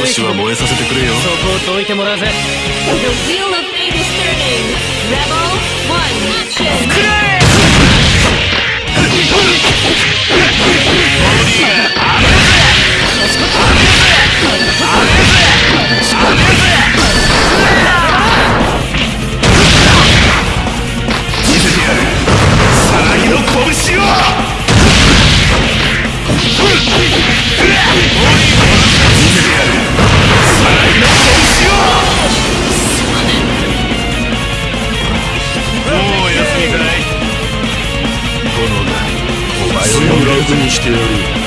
少しは燃えさせてくれよそこをどいてもらうぜ The wheel of fate is turning Rebel 1 Action Unleash Theory.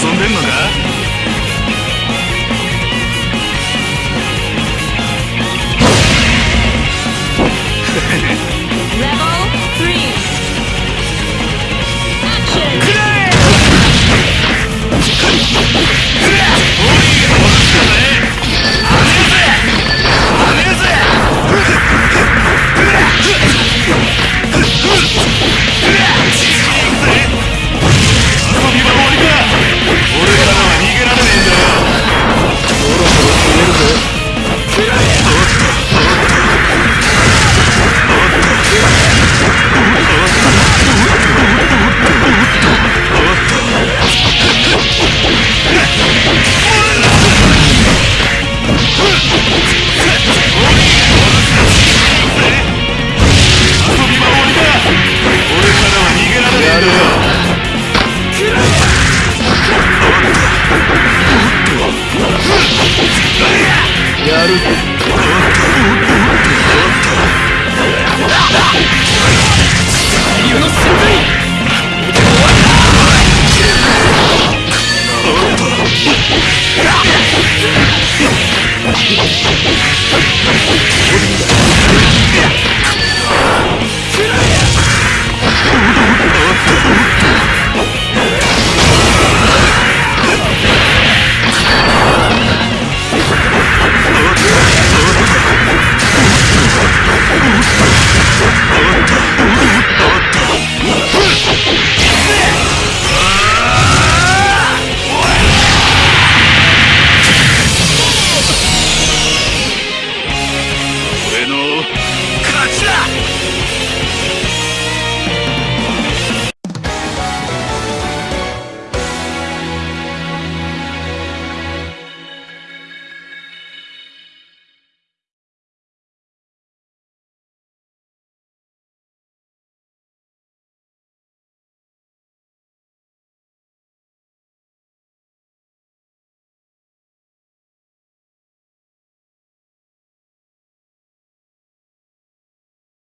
遊んでんのか？Let's go.